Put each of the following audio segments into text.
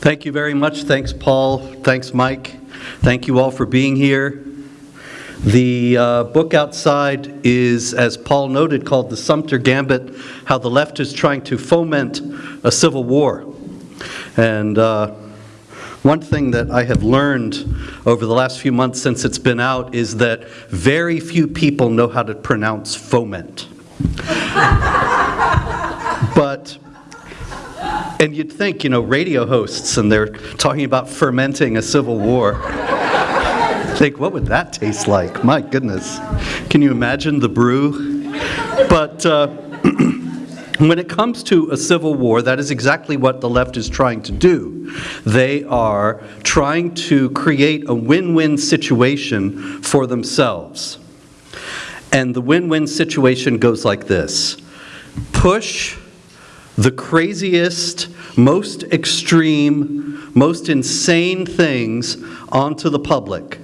Thank you very much. Thanks, Paul. Thanks, Mike. Thank you all for being here. The uh, book outside is, as Paul noted, called The Sumter Gambit, How the Left is Trying to Foment a Civil War. And uh, one thing that I have learned over the last few months since it's been out is that very few people know how to pronounce foment. but and you'd think, you know, radio hosts and they're talking about fermenting a civil war. think, what would that taste like? My goodness. Can you imagine the brew? But uh, when it comes to a civil war, that is exactly what the left is trying to do. They are trying to create a win-win situation for themselves. And the win-win situation goes like this. Push the craziest, most extreme, most insane things onto the public.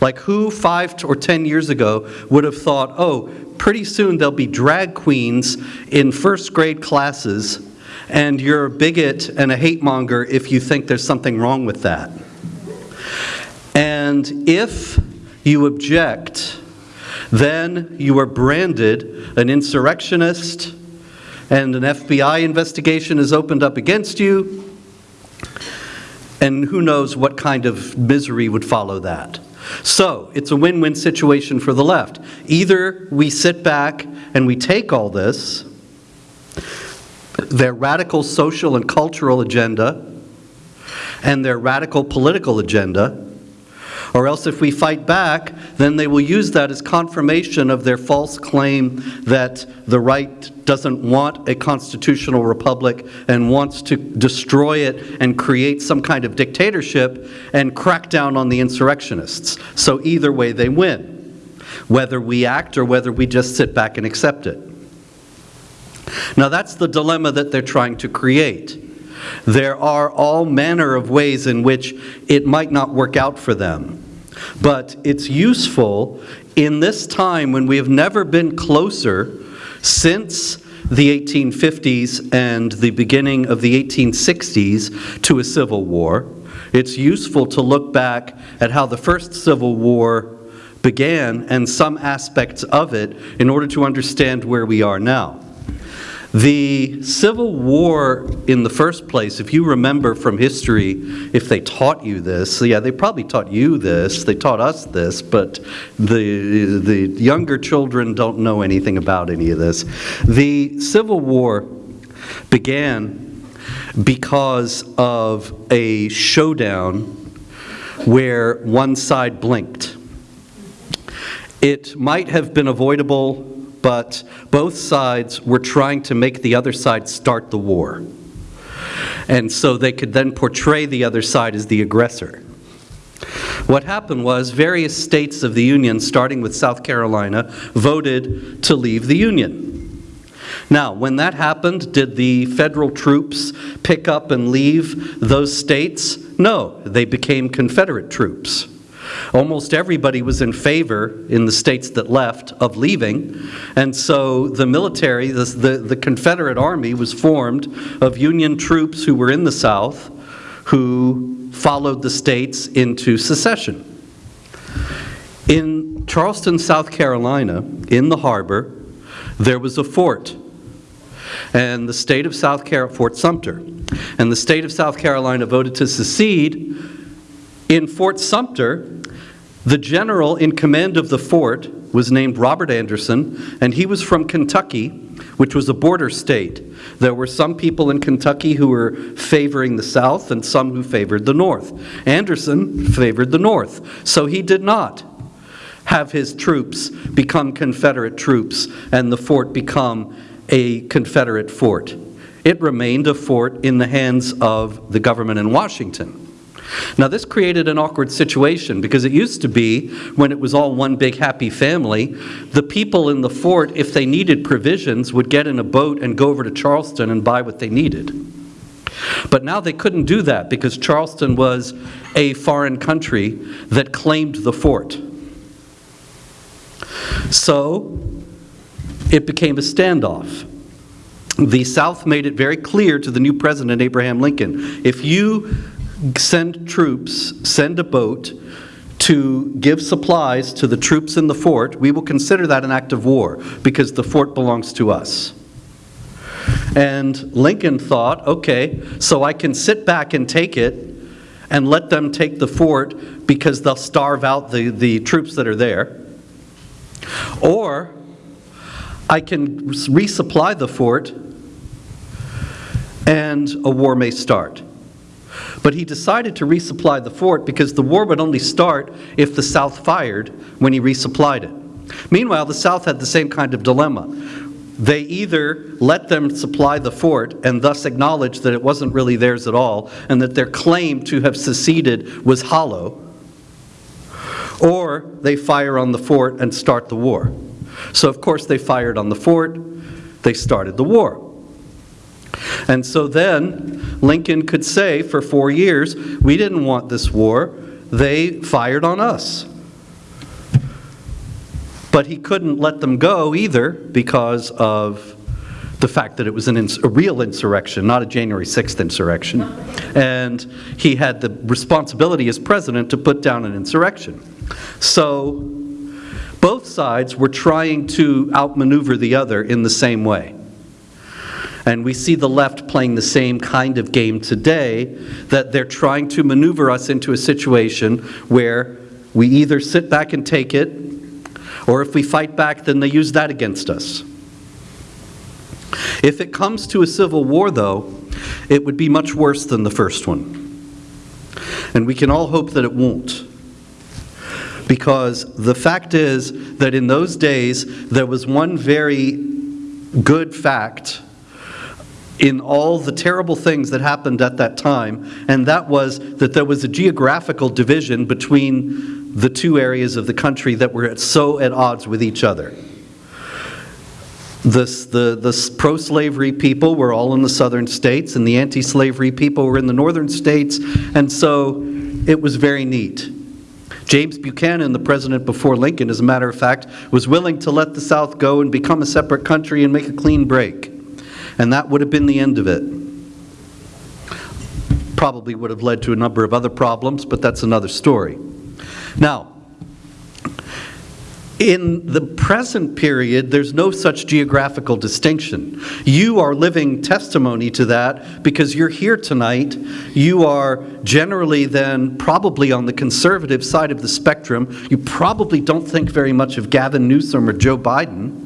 Like who five or 10 years ago would have thought, oh, pretty soon there'll be drag queens in first grade classes and you're a bigot and a hate monger if you think there's something wrong with that. And if you object, then you are branded an insurrectionist, and an FBI investigation is opened up against you, and who knows what kind of misery would follow that. So it's a win-win situation for the left. Either we sit back and we take all this, their radical social and cultural agenda, and their radical political agenda, or else if we fight back, then they will use that as confirmation of their false claim that the right doesn't want a constitutional republic and wants to destroy it and create some kind of dictatorship and crack down on the insurrectionists. So either way they win, whether we act or whether we just sit back and accept it. Now that's the dilemma that they're trying to create. There are all manner of ways in which it might not work out for them. But it's useful in this time when we have never been closer since the 1850s and the beginning of the 1860s to a civil war. It's useful to look back at how the first Civil War began and some aspects of it in order to understand where we are now. The Civil War in the first place, if you remember from history, if they taught you this, yeah, they probably taught you this, they taught us this, but the, the younger children don't know anything about any of this. The Civil War began because of a showdown where one side blinked. It might have been avoidable but both sides were trying to make the other side start the war. And so they could then portray the other side as the aggressor. What happened was various states of the Union, starting with South Carolina, voted to leave the Union. Now, when that happened, did the federal troops pick up and leave those states? No, they became Confederate troops. Almost everybody was in favor in the states that left of leaving, and so the military, the, the, the Confederate Army was formed of Union troops who were in the South who followed the states into secession. In Charleston, South Carolina, in the harbor, there was a fort and the state of South Carolina, Fort Sumter, and the state of South Carolina voted to secede. In Fort Sumter, the general in command of the fort was named Robert Anderson, and he was from Kentucky, which was a border state. There were some people in Kentucky who were favoring the South and some who favored the North. Anderson favored the North, so he did not have his troops become Confederate troops and the fort become a Confederate fort. It remained a fort in the hands of the government in Washington. Now this created an awkward situation because it used to be, when it was all one big happy family, the people in the fort, if they needed provisions, would get in a boat and go over to Charleston and buy what they needed. But now they couldn't do that because Charleston was a foreign country that claimed the fort. So it became a standoff. the South made it very clear to the new president, Abraham Lincoln, if you send troops, send a boat to give supplies to the troops in the fort, we will consider that an act of war because the fort belongs to us. And Lincoln thought, okay, so I can sit back and take it and let them take the fort because they'll starve out the, the troops that are there. Or I can resupply the fort and a war may start. But he decided to resupply the fort because the war would only start if the South fired when he resupplied it. Meanwhile, the South had the same kind of dilemma. They either let them supply the fort and thus acknowledge that it wasn't really theirs at all and that their claim to have seceded was hollow, or they fire on the fort and start the war. So, of course, they fired on the fort, they started the war. And so then Lincoln could say for four years, we didn't want this war, they fired on us. But he couldn't let them go either because of the fact that it was an a real insurrection, not a January 6th insurrection. And he had the responsibility as president to put down an insurrection. So both sides were trying to outmaneuver the other in the same way. And we see the left playing the same kind of game today, that they're trying to maneuver us into a situation where we either sit back and take it, or if we fight back, then they use that against us. If it comes to a civil war, though, it would be much worse than the first one. And we can all hope that it won't. Because the fact is that in those days, there was one very good fact in all the terrible things that happened at that time, and that was that there was a geographical division between the two areas of the country that were so at odds with each other. This, the, the pro-slavery people were all in the southern states, and the anti-slavery people were in the northern states, and so it was very neat. James Buchanan, the president before Lincoln, as a matter of fact, was willing to let the South go and become a separate country and make a clean break. And that would have been the end of it. Probably would have led to a number of other problems, but that's another story. Now, in the present period, there's no such geographical distinction. You are living testimony to that because you're here tonight. You are generally then probably on the conservative side of the spectrum. You probably don't think very much of Gavin Newsom or Joe Biden.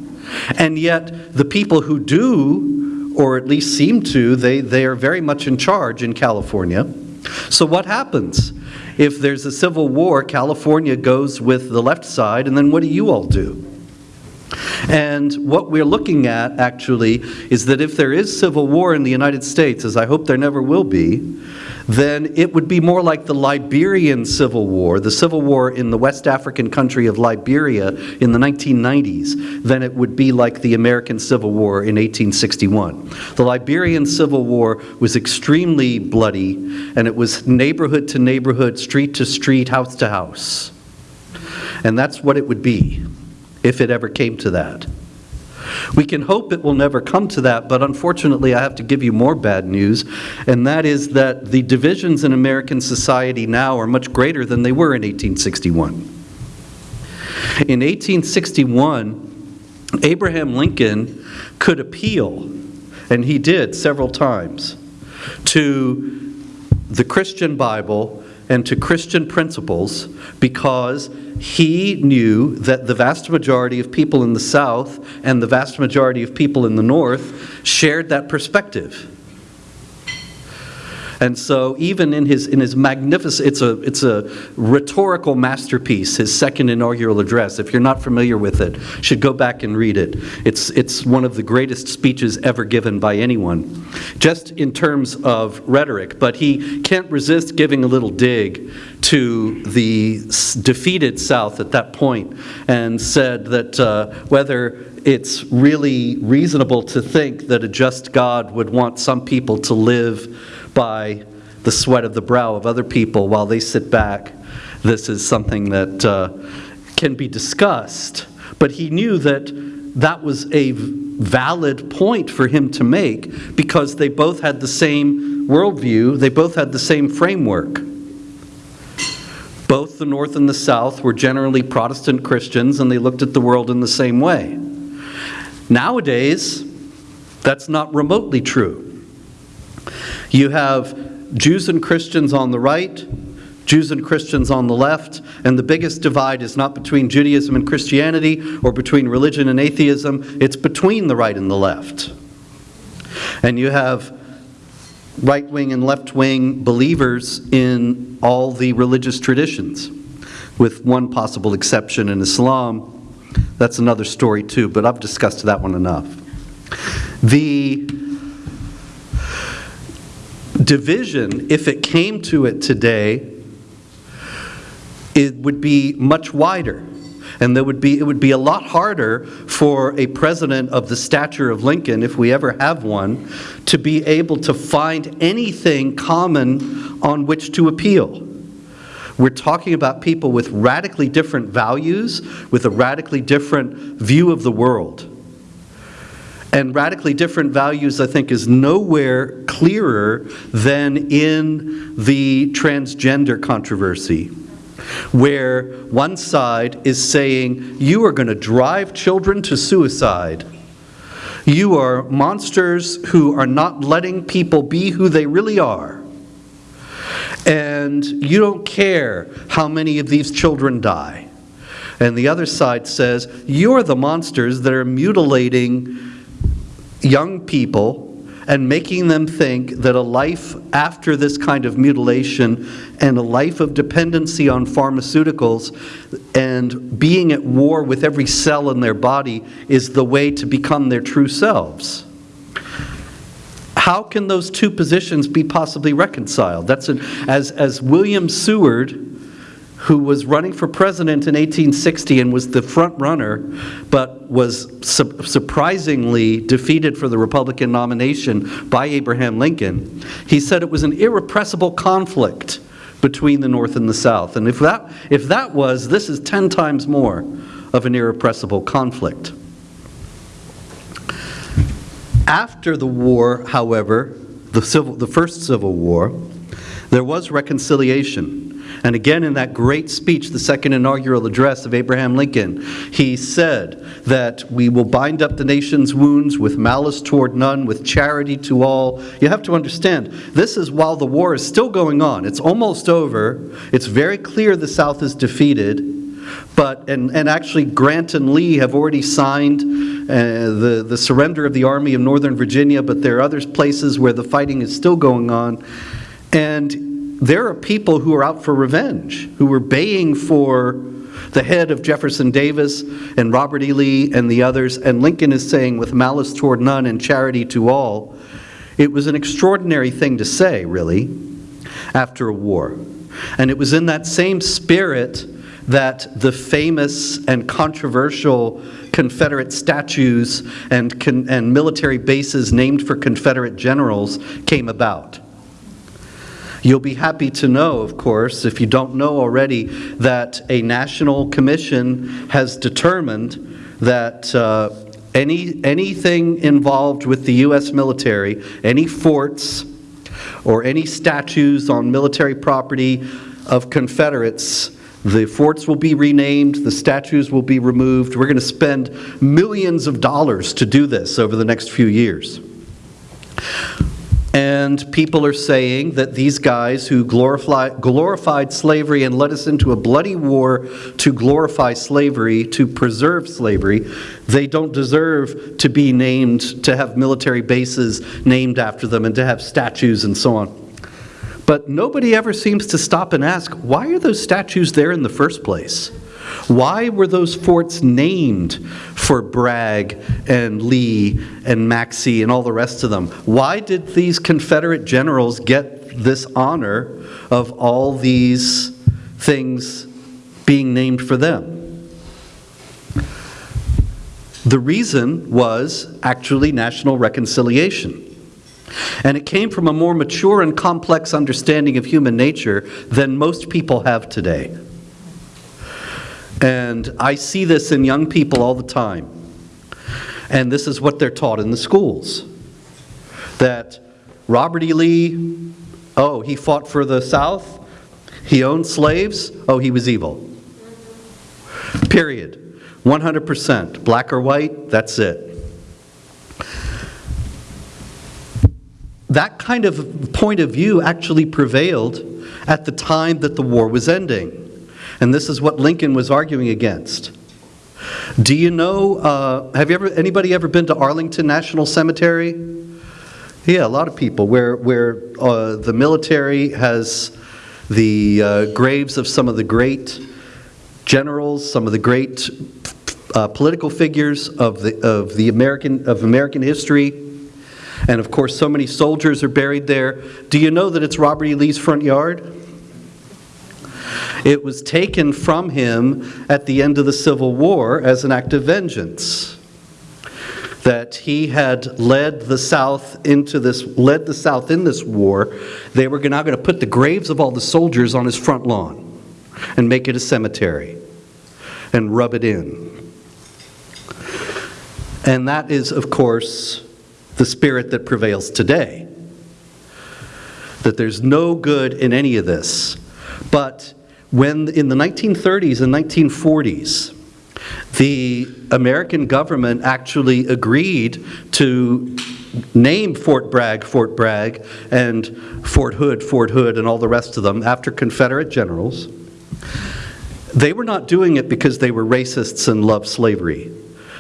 And yet, the people who do or at least seem to, they, they are very much in charge in California. So what happens? If there's a civil war, California goes with the left side, and then what do you all do? And what we're looking at, actually, is that if there is civil war in the United States, as I hope there never will be, then it would be more like the Liberian Civil War, the civil war in the West African country of Liberia in the 1990s, than it would be like the American Civil War in 1861. The Liberian Civil War was extremely bloody, and it was neighborhood to neighborhood, street to street, house to house. And that's what it would be if it ever came to that. We can hope it will never come to that, but unfortunately I have to give you more bad news, and that is that the divisions in American society now are much greater than they were in 1861. In 1861, Abraham Lincoln could appeal, and he did several times, to the Christian Bible and to Christian principles because he knew that the vast majority of people in the South and the vast majority of people in the North shared that perspective. And so even in his, in his magnificent, it's a, it's a rhetorical masterpiece, his second inaugural address. If you're not familiar with it, should go back and read it. It's, it's one of the greatest speeches ever given by anyone, just in terms of rhetoric. But he can't resist giving a little dig to the defeated South at that point and said that uh, whether it's really reasonable to think that a just God would want some people to live by the sweat of the brow of other people while they sit back. This is something that uh, can be discussed. But he knew that that was a valid point for him to make because they both had the same worldview, they both had the same framework. Both the North and the South were generally Protestant Christians and they looked at the world in the same way. Nowadays, that's not remotely true. You have Jews and Christians on the right, Jews and Christians on the left, and the biggest divide is not between Judaism and Christianity or between religion and atheism, it's between the right and the left. And you have right wing and left wing believers in all the religious traditions, with one possible exception in Islam. That's another story, too, but I've discussed that one enough. The division, if it came to it today, it would be much wider. And there would be, it would be a lot harder for a president of the stature of Lincoln, if we ever have one, to be able to find anything common on which to appeal. We're talking about people with radically different values, with a radically different view of the world. And radically different values, I think, is nowhere clearer than in the transgender controversy where one side is saying, you are going to drive children to suicide. You are monsters who are not letting people be who they really are. And you don't care how many of these children die. And the other side says, you're the monsters that are mutilating young people and making them think that a life after this kind of mutilation and a life of dependency on pharmaceuticals and being at war with every cell in their body is the way to become their true selves. How can those two positions be possibly reconciled? That's an, as, as William Seward, who was running for president in 1860 and was the front runner, but was su surprisingly defeated for the Republican nomination by Abraham Lincoln, he said it was an irrepressible conflict between the North and the South. And if that, if that was, this is 10 times more of an irrepressible conflict. After the war, however, the, civil, the first Civil War, there was reconciliation. And again, in that great speech, the second inaugural address of Abraham Lincoln, he said that we will bind up the nation's wounds with malice toward none, with charity to all. You have to understand, this is while the war is still going on. It's almost over. It's very clear the South is defeated. But, and, and actually Grant and Lee have already signed uh, the, the surrender of the Army of Northern Virginia, but there are other places where the fighting is still going on. And there are people who are out for revenge, who were baying for the head of Jefferson Davis and Robert E. Lee and the others, and Lincoln is saying, with malice toward none and charity to all. It was an extraordinary thing to say, really, after a war. And it was in that same spirit that the famous and controversial Confederate statues and, and military bases named for Confederate generals came about. You'll be happy to know, of course, if you don't know already, that a national commission has determined that uh, any, anything involved with the U.S. military, any forts or any statues on military property of Confederates, the forts will be renamed, the statues will be removed. We're going to spend millions of dollars to do this over the next few years. And people are saying that these guys who glorify, glorified slavery and led us into a bloody war to glorify slavery, to preserve slavery, they don't deserve to be named, to have military bases named after them and to have statues and so on. But nobody ever seems to stop and ask, why are those statues there in the first place? Why were those forts named for Bragg and Lee and Maxcy and all the rest of them? Why did these Confederate generals get this honor of all these things being named for them? The reason was actually national reconciliation. And it came from a more mature and complex understanding of human nature than most people have today. And I see this in young people all the time. And this is what they're taught in the schools. That Robert E. Lee, oh, he fought for the South, he owned slaves, oh, he was evil. Period. 100%. Black or white, that's it. That kind of point of view actually prevailed at the time that the war was ending. And this is what Lincoln was arguing against. Do you know, uh, have you ever, anybody ever been to Arlington National Cemetery? Yeah, a lot of people, where, where uh, the military has the uh, graves of some of the great generals, some of the great uh, political figures of the, of the American, of American history. And of course, so many soldiers are buried there. Do you know that it's Robert E. Lee's front yard? It was taken from him at the end of the Civil War as an act of vengeance. That he had led the South into this, led the South in this war. They were now going to put the graves of all the soldiers on his front lawn and make it a cemetery and rub it in. And that is, of course, the spirit that prevails today. That there's no good in any of this. But when in the 1930s and 1940s, the American government actually agreed to name Fort Bragg, Fort Bragg, and Fort Hood, Fort Hood, and all the rest of them after Confederate generals. They were not doing it because they were racists and loved slavery.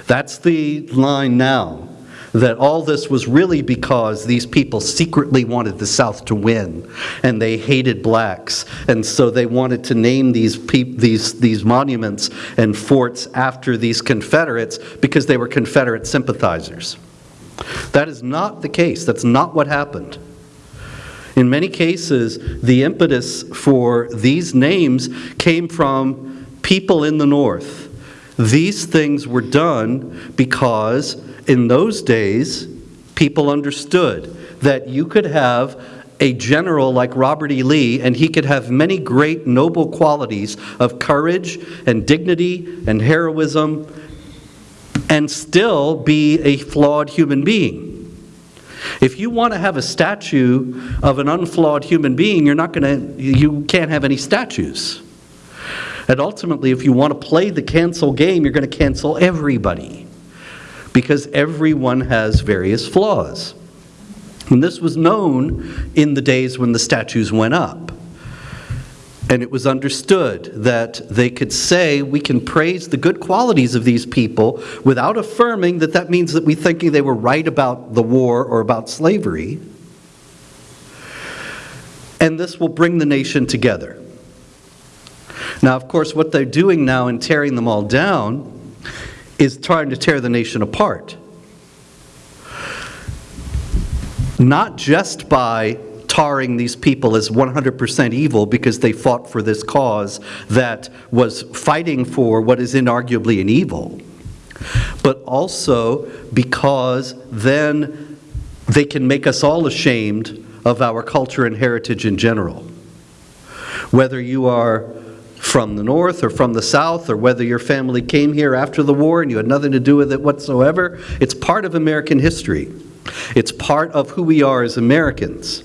That's the line now that all this was really because these people secretly wanted the South to win, and they hated blacks, and so they wanted to name these, these, these monuments and forts after these Confederates because they were Confederate sympathizers. That is not the case. That's not what happened. In many cases, the impetus for these names came from people in the North. These things were done because in those days, people understood that you could have a general like Robert E. Lee, and he could have many great noble qualities of courage and dignity and heroism and still be a flawed human being. If you want to have a statue of an unflawed human being, you're not going to, you can't have any statues. And ultimately, if you want to play the cancel game, you're going to cancel everybody because everyone has various flaws. And this was known in the days when the statues went up. And it was understood that they could say, we can praise the good qualities of these people without affirming that that means that we think they were right about the war or about slavery. And this will bring the nation together. Now, of course, what they're doing now in tearing them all down is trying to tear the nation apart. Not just by tarring these people as 100% evil because they fought for this cause that was fighting for what is inarguably an evil, but also because then they can make us all ashamed of our culture and heritage in general. Whether you are from the north or from the south or whether your family came here after the war and you had nothing to do with it whatsoever. It's part of American history. It's part of who we are as Americans.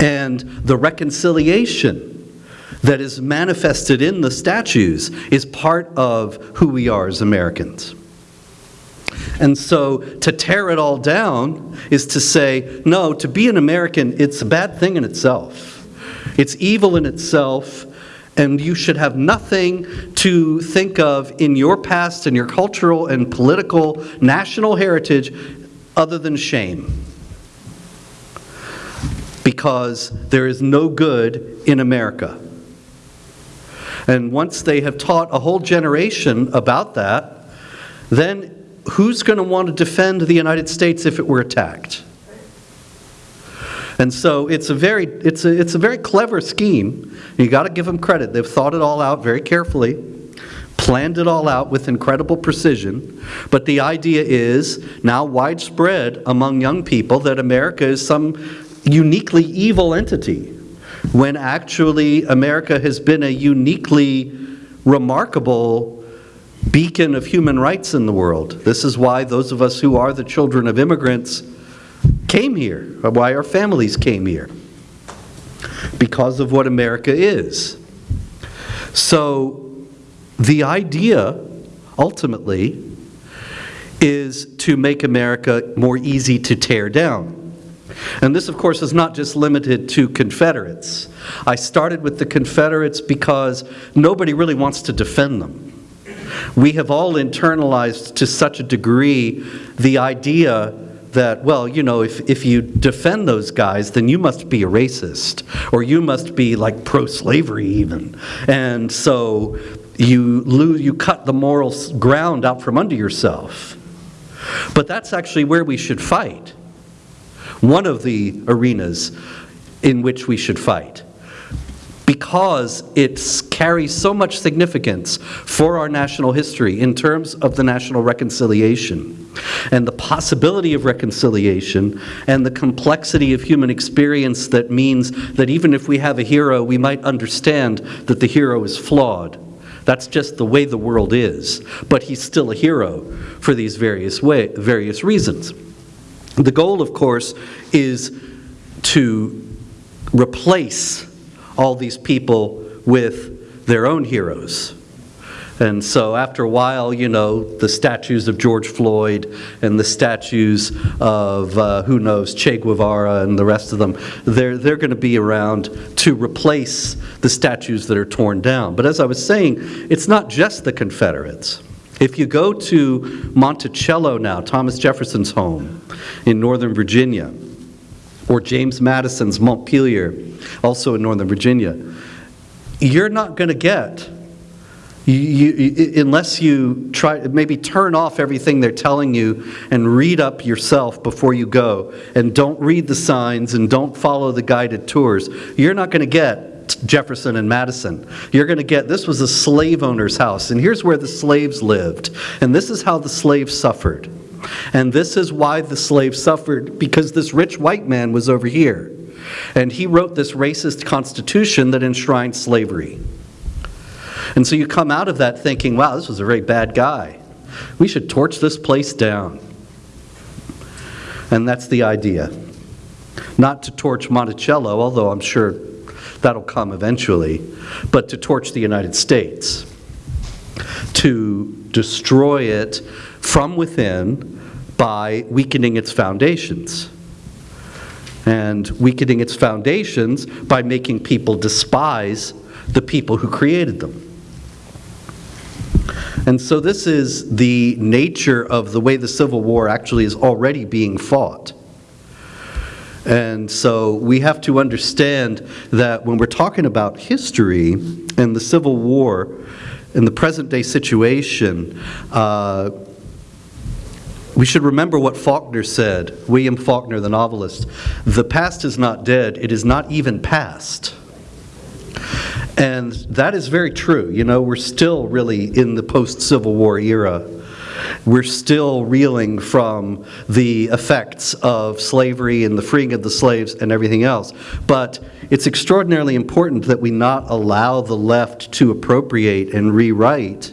And the reconciliation that is manifested in the statues is part of who we are as Americans. And so to tear it all down is to say, no, to be an American, it's a bad thing in itself. It's evil in itself, and you should have nothing to think of in your past and your cultural and political national heritage other than shame. Because there is no good in America. And once they have taught a whole generation about that, then who's going to want to defend the United States if it were attacked? And so it's a very, it's a, it's a very clever scheme. You got to give them credit. They've thought it all out very carefully, planned it all out with incredible precision. But the idea is now widespread among young people that America is some uniquely evil entity, when actually America has been a uniquely remarkable beacon of human rights in the world. This is why those of us who are the children of immigrants came here, why our families came here, because of what America is. So the idea, ultimately, is to make America more easy to tear down. And this, of course, is not just limited to Confederates. I started with the Confederates because nobody really wants to defend them. We have all internalized to such a degree the idea that, well, you know, if, if you defend those guys, then you must be a racist, or you must be like pro-slavery even. And so you, lose, you cut the moral ground out from under yourself. But that's actually where we should fight. One of the arenas in which we should fight because it carries so much significance for our national history in terms of the national reconciliation and the possibility of reconciliation and the complexity of human experience that means that even if we have a hero, we might understand that the hero is flawed. That's just the way the world is. But he's still a hero for these various, way, various reasons. The goal, of course, is to replace all these people with their own heroes. And so after a while, you know, the statues of George Floyd and the statues of, uh, who knows, Che Guevara and the rest of them, they're, they're going to be around to replace the statues that are torn down. But as I was saying, it's not just the Confederates. If you go to Monticello now, Thomas Jefferson's home in Northern Virginia, or James Madison's Montpelier, also in Northern Virginia, you're not going to get, you, you, unless you try, maybe turn off everything they're telling you and read up yourself before you go, and don't read the signs and don't follow the guided tours, you're not going to get Jefferson and Madison. You're going to get, this was a slave owner's house, and here's where the slaves lived, and this is how the slaves suffered. And this is why the slave suffered, because this rich white man was over here. And he wrote this racist constitution that enshrined slavery. And so you come out of that thinking, wow, this was a very bad guy. We should torch this place down. And that's the idea. Not to torch Monticello, although I'm sure that'll come eventually, but to torch the United States. To destroy it from within by weakening its foundations. And weakening its foundations by making people despise the people who created them. And so this is the nature of the way the Civil War actually is already being fought. And so we have to understand that when we're talking about history and the Civil War and the present day situation, uh, we should remember what Faulkner said, William Faulkner, the novelist. The past is not dead, it is not even past. And that is very true. You know, we're still really in the post Civil War era. We're still reeling from the effects of slavery and the freeing of the slaves and everything else. But it's extraordinarily important that we not allow the left to appropriate and rewrite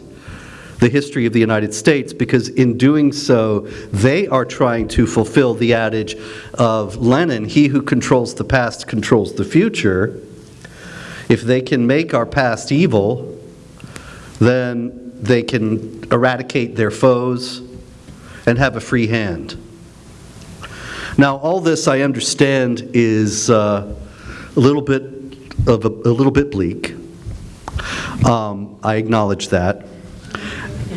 the history of the United States because in doing so, they are trying to fulfill the adage of Lenin, he who controls the past controls the future. If they can make our past evil, then they can eradicate their foes and have a free hand. Now, all this I understand is uh, a little bit of a, a little bit bleak. Um, I acknowledge that.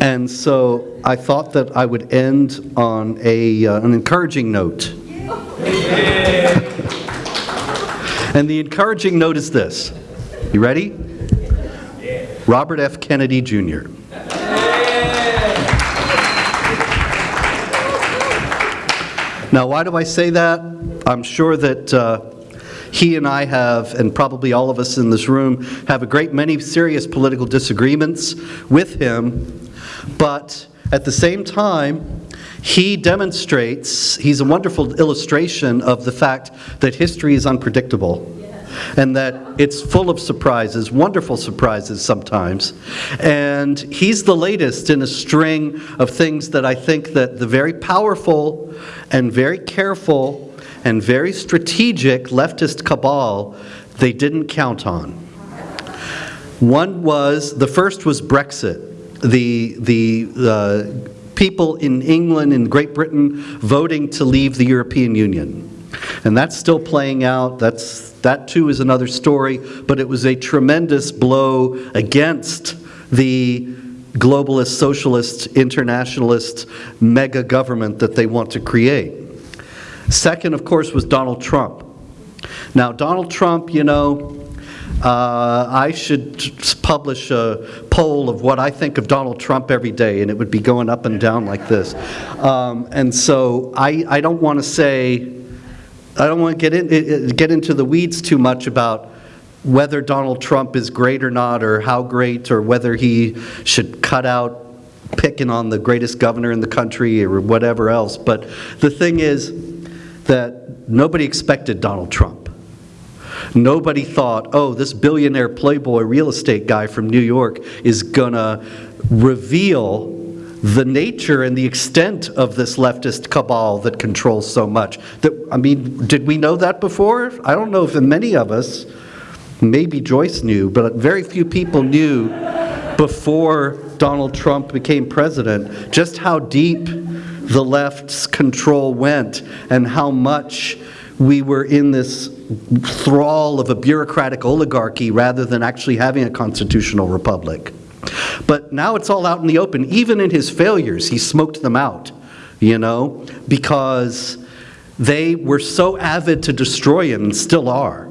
And so I thought that I would end on a, uh, an encouraging note. and the encouraging note is this. You ready? Robert F. Kennedy Jr. Now, why do I say that? I'm sure that uh, he and I have, and probably all of us in this room, have a great many serious political disagreements with him but at the same time, he demonstrates, he's a wonderful illustration of the fact that history is unpredictable. and that it's full of surprises, wonderful surprises sometimes. And he's the latest in a string of things that I think that the very powerful and very careful and very strategic leftist cabal, they didn't count on. One was, the first was Brexit. The, the uh, people in England and Great Britain voting to leave the European Union. And that's still playing out. That's, that too is another story, but it was a tremendous blow against the globalist, socialist, internationalist mega government that they want to create. Second, of course, was Donald Trump. Now, Donald Trump, you know, uh, I should publish a poll of what I think of Donald Trump every day, and it would be going up and down like this. Um, and so I, I don't want to say, I don't want to get, in, get into the weeds too much about whether Donald Trump is great or not, or how great, or whether he should cut out picking on the greatest governor in the country or whatever else. But the thing is that nobody expected Donald Trump. Nobody thought, oh, this billionaire playboy real estate guy from New York is to reveal the nature and the extent of this leftist cabal that controls so much. That, I mean, did we know that before? I don't know if many of us, maybe Joyce knew, but very few people knew before Donald Trump became president just how deep the left's control went and how much we were in this thrall of a bureaucratic oligarchy rather than actually having a constitutional republic. But now it's all out in the open. Even in his failures, he smoked them out, you know, because they were so avid to destroy him and still are.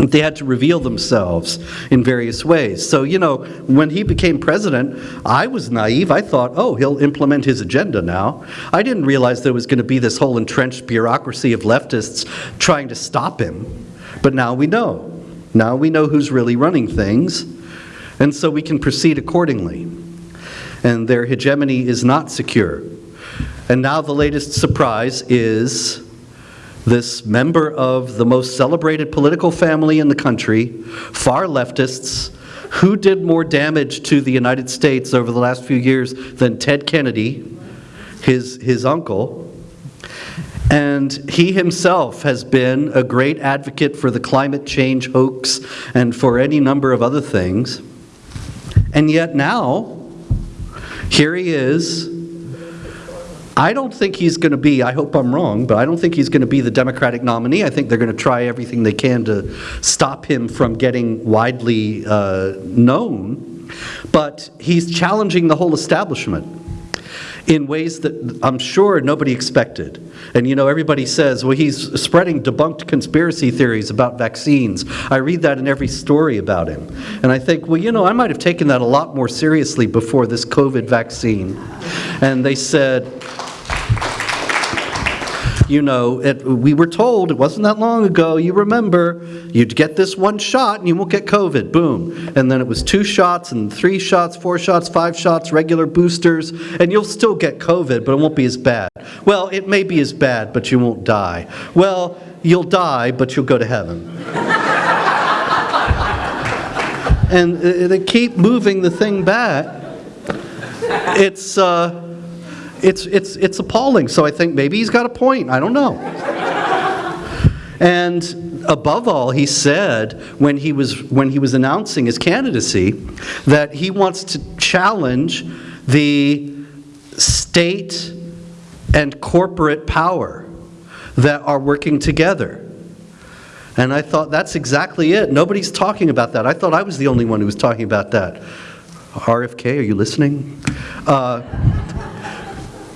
They had to reveal themselves in various ways. So, you know, when he became president, I was naive. I thought, oh, he'll implement his agenda now. I didn't realize there was going to be this whole entrenched bureaucracy of leftists trying to stop him. But now we know. Now we know who's really running things. And so we can proceed accordingly. And their hegemony is not secure. And now the latest surprise is this member of the most celebrated political family in the country, far leftists, who did more damage to the United States over the last few years than Ted Kennedy, his, his uncle. And he himself has been a great advocate for the climate change hoax and for any number of other things. And yet now, here he is I don't think he's going to be, I hope I'm wrong, but I don't think he's going to be the Democratic nominee. I think they're going to try everything they can to stop him from getting widely uh, known. But he's challenging the whole establishment in ways that I'm sure nobody expected. And you know, everybody says, well, he's spreading debunked conspiracy theories about vaccines. I read that in every story about him. And I think, well, you know, I might have taken that a lot more seriously before this COVID vaccine. And they said, you know, it, we were told, it wasn't that long ago, you remember, you'd get this one shot and you won't get COVID, boom. And then it was two shots and three shots, four shots, five shots, regular boosters, and you'll still get COVID, but it won't be as bad. Well, it may be as bad, but you won't die. Well, you'll die, but you'll go to heaven. and uh, they keep moving the thing back. It's, uh, it's, it's, it's appalling. So I think maybe he's got a point. I don't know. and above all, he said when he was, when he was announcing his candidacy that he wants to challenge the state and corporate power that are working together. And I thought, that's exactly it. Nobody's talking about that. I thought I was the only one who was talking about that. RFK, are you listening? Uh,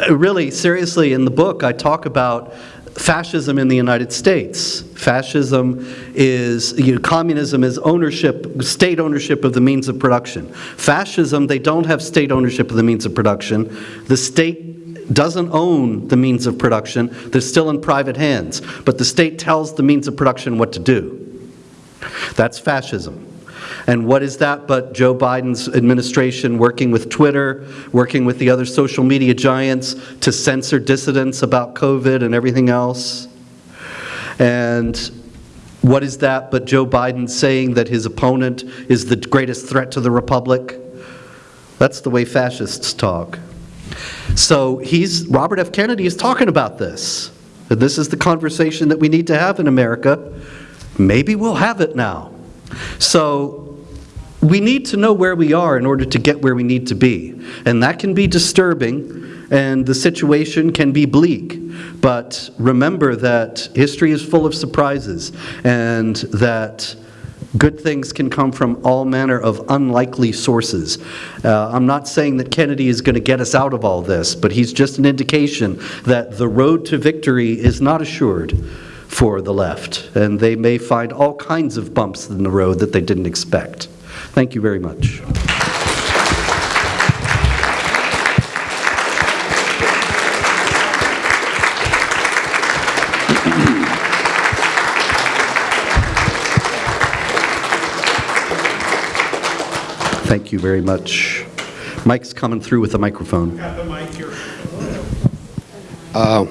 Uh, really, seriously, in the book, I talk about fascism in the United States. Fascism is, you know, communism is ownership, state ownership of the means of production. Fascism, they don't have state ownership of the means of production. The state doesn't own the means of production. They're still in private hands. But the state tells the means of production what to do. That's fascism. And what is that but Joe Biden's administration working with Twitter, working with the other social media giants to censor dissidents about COVID and everything else? And What is that but Joe Biden saying that his opponent is the greatest threat to the republic? That's the way fascists talk. So he's, Robert F. Kennedy is talking about this. And this is the conversation that we need to have in America. Maybe we'll have it now. So we need to know where we are in order to get where we need to be. And that can be disturbing, and the situation can be bleak. But remember that history is full of surprises, and that good things can come from all manner of unlikely sources. Uh, I'm not saying that Kennedy is going to get us out of all this, but he's just an indication that the road to victory is not assured for the left, and they may find all kinds of bumps in the road that they didn't expect. Thank you very much. Thank you very much. Mike's coming through with the microphone. Got the mic here. Uh,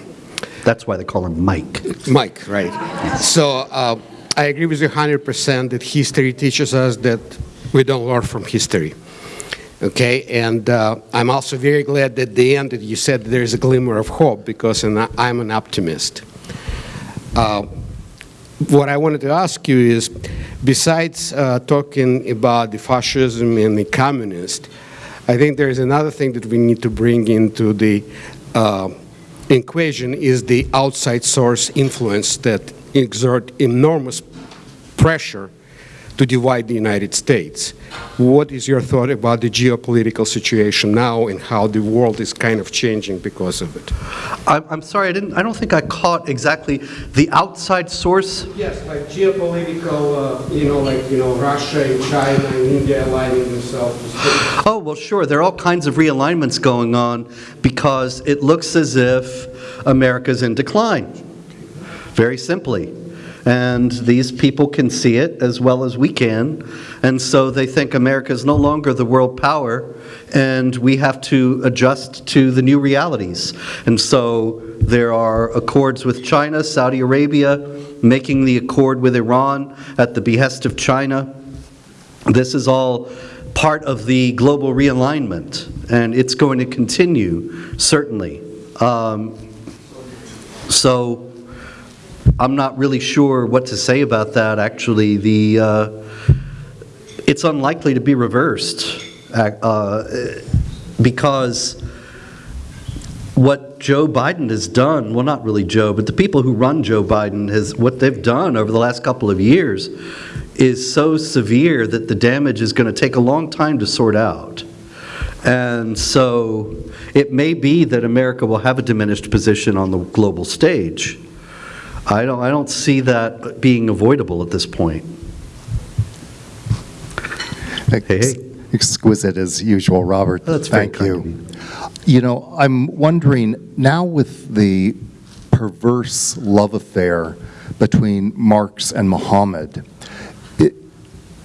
that's why they call him Mike. Mike, right. So uh, I agree with you 100% that history teaches us that we don't learn from history. Okay, and uh, I'm also very glad that at the end that you said there is a glimmer of hope because I'm an optimist. Uh, what I wanted to ask you is, besides uh, talking about the fascism and the communist, I think there is another thing that we need to bring into the equation is the outside source influence that exert enormous pressure to divide the United States. What is your thought about the geopolitical situation now and how the world is kind of changing because of it? I'm, I'm sorry, I didn't, I don't think I caught exactly the outside source. Yes, like geopolitical, uh, you know, like, you know, Russia and China and India aligning themselves. Oh, well, sure, there are all kinds of realignments going on because it looks as if America's in decline, very simply. And these people can see it as well as we can, and so they think America is no longer the world power, and we have to adjust to the new realities. And so there are accords with China, Saudi Arabia, making the accord with Iran at the behest of China. This is all part of the global realignment, and it's going to continue, certainly. Um, So I'm not really sure what to say about that, actually. The, uh, it's unlikely to be reversed, uh, because what Joe Biden has done, well, not really Joe, but the people who run Joe Biden, has, what they've done over the last couple of years is so severe that the damage is going to take a long time to sort out. And so it may be that America will have a diminished position on the global stage. I don't, I don't see that being avoidable at this point. Hey, hey. Exquisite as usual, Robert. That's Thank you. You know, I'm wondering, now with the perverse love affair between Marx and Muhammad, it,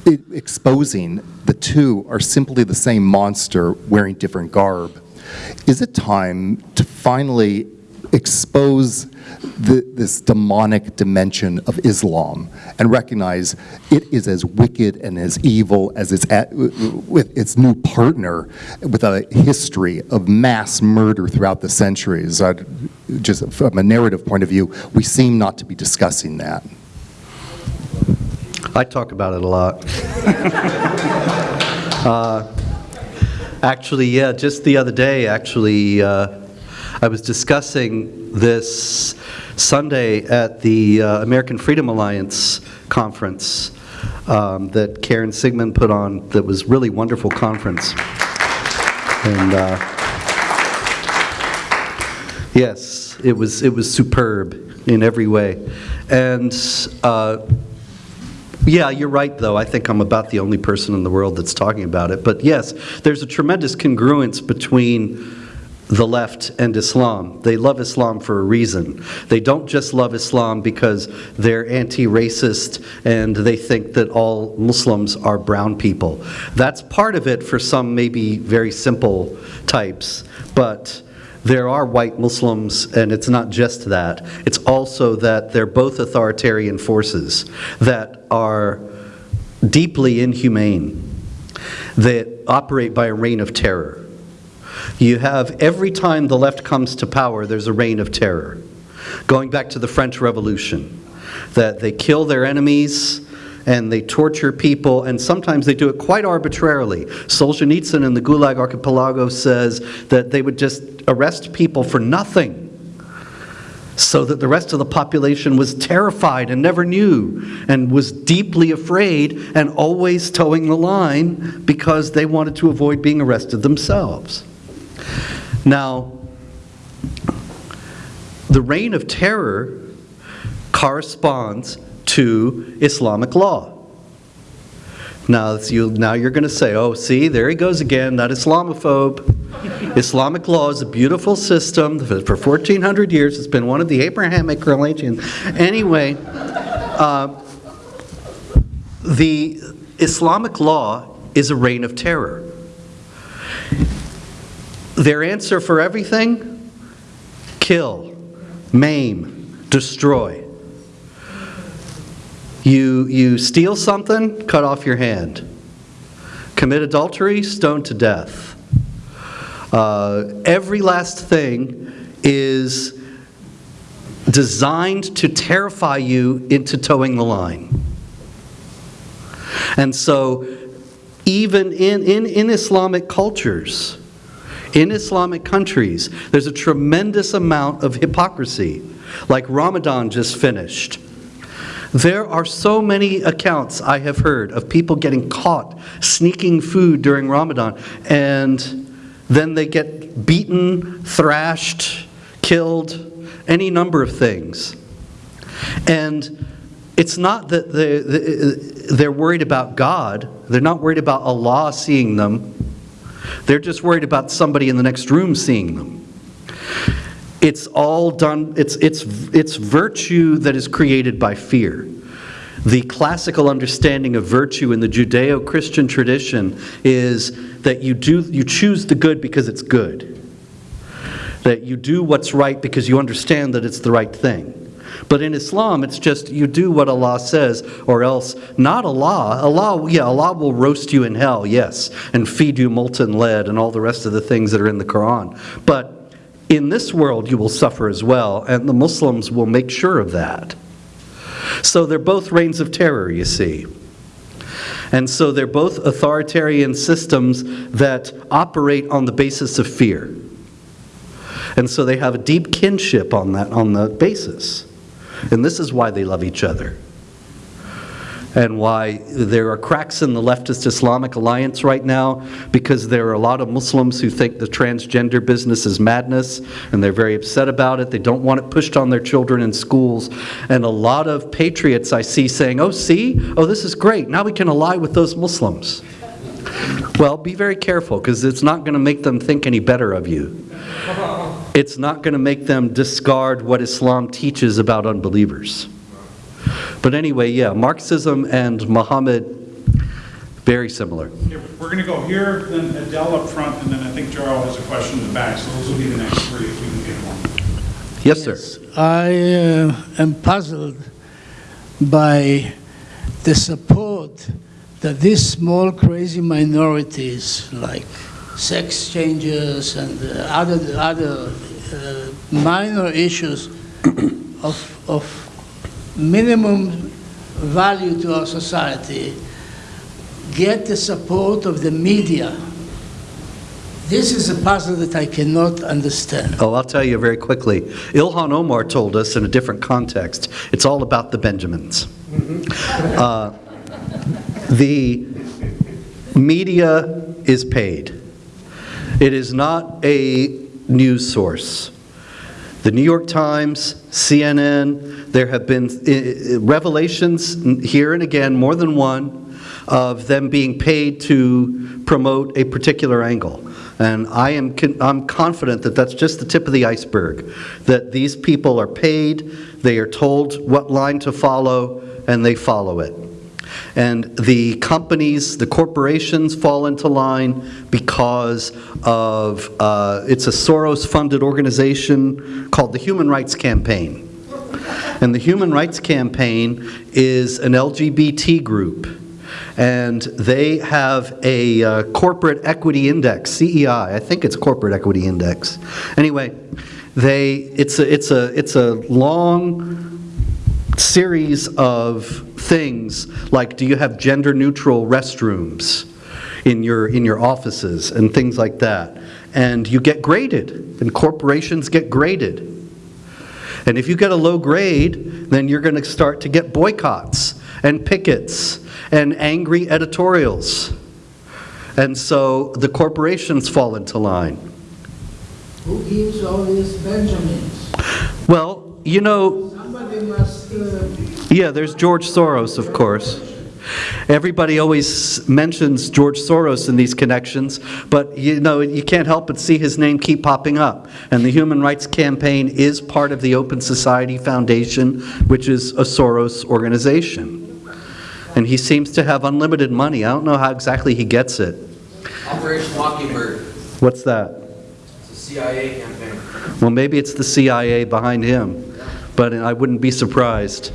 it, exposing the two are simply the same monster wearing different garb, is it time to finally expose the, this demonic dimension of Islam and recognize it is as wicked and as evil as its, at, with its new partner with a history of mass murder throughout the centuries. i just from a narrative point of view, we seem not to be discussing that. I talk about it a lot. Uh, Actually, yeah, just the other day, actually, uh, I was discussing this Sunday at the uh, American Freedom Alliance conference um, that Karen Siegemund put on, that was really wonderful conference. And, uh, yes, it was, it was superb in every way. And uh, yeah, you're right, though. I think I'm about the only person in the world that's talking about it. But yes, there's a tremendous congruence between the left and Islam. They love Islam for a reason. They don't just love Islam because they're anti-racist and they think that all Muslims are brown people. That's part of it for some maybe very simple types, but there are white Muslims, and it's not just that. It's also that they're both authoritarian forces that are deeply inhumane, that operate by a reign of terror. You have, every time the left comes to power, there's a reign of terror. Going back to the French Revolution, that they kill their enemies and they torture people, and sometimes they do it quite arbitrarily. Solzhenitsyn in the Gulag Archipelago says that they would just arrest people for nothing so that the rest of the population was terrified and never knew and was deeply afraid and always toeing the line because they wanted to avoid being arrested themselves. Now, the reign of terror corresponds to Islamic law. Now, you, now you're going to say, oh, see, there he goes again, that Islamophobe. Islamic law is a beautiful system. For 1,400 years, it's been one of the Abrahamic religions. Anyway, uh, the Islamic law is a reign of terror. Their answer for everything? Kill, maim, destroy. You, you steal something, cut off your hand. Commit adultery, stoned to death. Uh, every last thing is designed to terrify you into toeing the line. And so, even in, in, in Islamic cultures, in Islamic countries, there's a tremendous amount of hypocrisy. Like Ramadan just finished. There are so many accounts I have heard of people getting caught sneaking food during Ramadan, and then they get beaten, thrashed, killed, any number of things. And it's not that they- they're worried about God, they're not worried about Allah seeing them, they're just worried about somebody in the next room seeing them. It's all done, it's, it's, it's virtue that is created by fear. The classical understanding of virtue in the Judeo-Christian tradition is that you, do, you choose the good because it's good. That you do what's right because you understand that it's the right thing. But in Islam, it's just you do what Allah says, or else not Allah. Allah, yeah, Allah will roast you in hell, yes, and feed you molten lead and all the rest of the things that are in the Quran. But in this world, you will suffer as well, and the Muslims will make sure of that. So they're both reigns of terror, you see. And so they're both authoritarian systems that operate on the basis of fear. And so they have a deep kinship on that on the basis. And this is why they love each other. And why there are cracks in the leftist Islamic alliance right now because there are a lot of Muslims who think the transgender business is madness and they're very upset about it. They don't want it pushed on their children in schools. And a lot of patriots I see saying, oh, see, oh, this is great. Now we can ally with those Muslims. Well, be very careful because it's not going to make them think any better of you. It's not going to make them discard what Islam teaches about unbelievers. But anyway, yeah, Marxism and Muhammad, very similar. Yeah, We're going to go here, then Adele up front, and then I think Jarl has a question in the back, so those will be the next three if we can get one. Yes, sir. I uh, am puzzled by the support that these small crazy minorities like sex changes and uh, other, other uh, minor issues of, of minimum value to our society get the support of the media. This is a puzzle that I cannot understand. Oh, I'll tell you very quickly. Ilhan Omar told us in a different context, it's all about the Benjamins. Uh, The media is paid. It is not a news source. The New York Times, CNN, there have been uh, revelations here and again, more than one, of them being paid to promote a particular angle. And I am I'm confident that that's just the tip of the iceberg, that these people are paid, they are told what line to follow, and they follow it. And the companies, the corporations fall into line because of, uh, it's a Soros-funded organization called the Human Rights Campaign. And the Human Rights Campaign is an LGBT group. And they have a uh, corporate equity index, CEI, I think it's corporate equity index. Anyway, they, it's a, it's a, it's a long series of things, like do you have gender-neutral restrooms in your, in your offices and things like that. And you get graded, and corporations get graded. And if you get a low grade, then you're going to start to get boycotts and pickets and angry editorials. And so the corporations fall into line. Who gives all these Benjamins? Well, you know, Somebody must, uh, yeah, there's George Soros, of course. Everybody always mentions George Soros in these connections, but you know, you can't help but see his name keep popping up. And the Human Rights Campaign is part of the Open Society Foundation, which is a Soros organization. And he seems to have unlimited money. I don't know how exactly he gets it. Operation Mockingbird, What's that? it's a CIA campaign. Well, maybe it's the CIA behind him, but I wouldn't be surprised.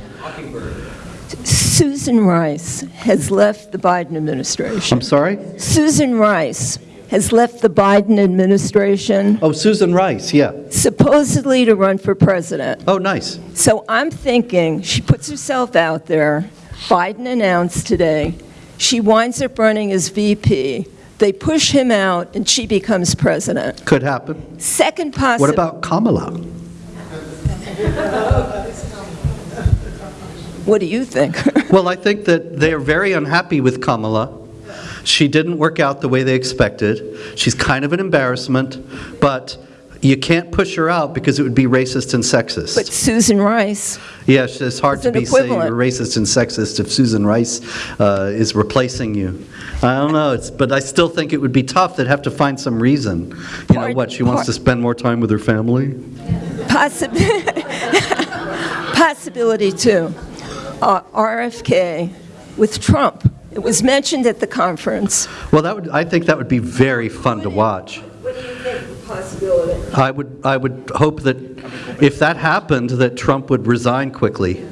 Susan Rice has left the Biden administration. I'm sorry? Susan Rice has left the Biden administration Oh, Susan Rice, yeah. supposedly to run for president. Oh, nice. So I'm thinking she puts herself out there. Biden announced today she winds up running as VP. They push him out and she becomes president. Could happen. Second What about Kamala? What do you think? Well, I think that they are very unhappy with Kamala. She didn't work out the way they expected. She's kind of an embarrassment, but you can't push her out because it would be racist and sexist. but. Susan Rice, Yes, it's hard to be saying you're racist and sexist if Susan Rice uh, is replacing you. I don't know, it's, but I still think it would be tough. They'd have to find some reason. You know what, she wants part- to spend more time with her family? Possib- Possibility two, uh, RFK with Trump. It was mentioned at the conference. Well, that would, I think that would be very fun to watch. What do you think of possibility? I would, I would hope that if that happened, that Trump would resign quickly.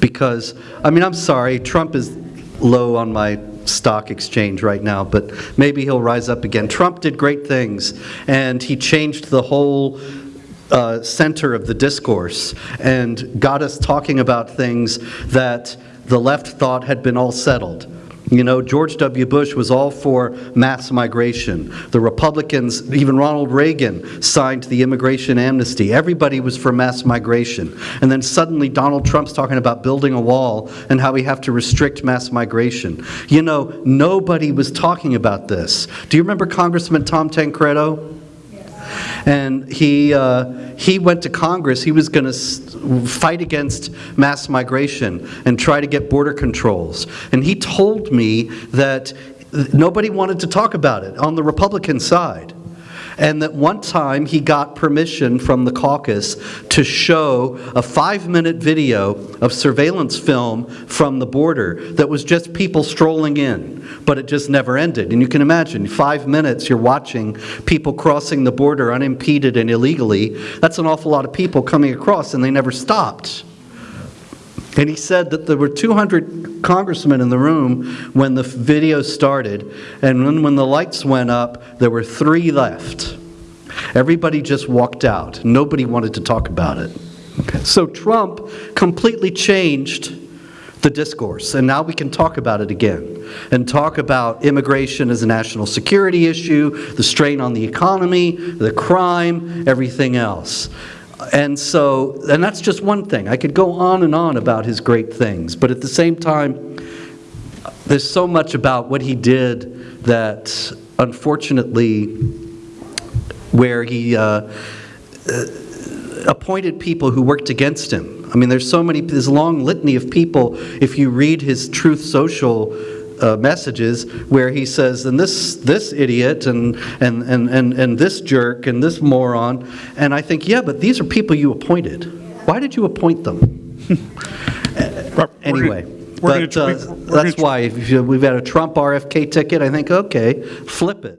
Because, I mean, I'm sorry, Trump is low on my stock exchange right now, but maybe he'll rise up again. Trump did great things, and he changed the whole uh, center of the discourse and got us talking about things that the left thought had been all settled. You know, George W. Bush was all for mass migration. The Republicans, even Ronald Reagan, signed the immigration amnesty. Everybody was for mass migration. And then suddenly Donald Trump's talking about building a wall and how we have to restrict mass migration. You know, nobody was talking about this. Do you remember Congressman Tom Tancredo? And he, uh, he went to Congress, he was going to fight against mass migration and try to get border controls. And he told me that nobody wanted to talk about it on the Republican side. And that one time he got permission from the caucus to show a five-minute video of surveillance film from the border that was just people strolling in, but it just never ended. And you can imagine, five minutes you're watching people crossing the border unimpeded and illegally. That's an awful lot of people coming across, and they never stopped. And he said that there were 200 congressmen in the room when the video started, and when, when the lights went up, there were three left. Everybody just walked out. Nobody wanted to talk about it. So Trump completely changed the discourse, and now we can talk about it again and talk about immigration as a national security issue, the strain on the economy, the crime, everything else. And so, and that's just one thing. I could go on and on about his great things, but at the same time, there's so much about what he did that unfortunately, where he uh, uh, appointed people who worked against him. I mean, there's so many, this long litany of people, if you read his Truth Social uh, messages, where he says, and this, this idiot, and, and, and, and, and this jerk, and this moron, and I think, yeah, but these are people you appointed. Why did you appoint them? Anyway, But uh, tweak- we're gonna that's why, if you- we've got a Trump RFK ticket, I think, okay, flip it.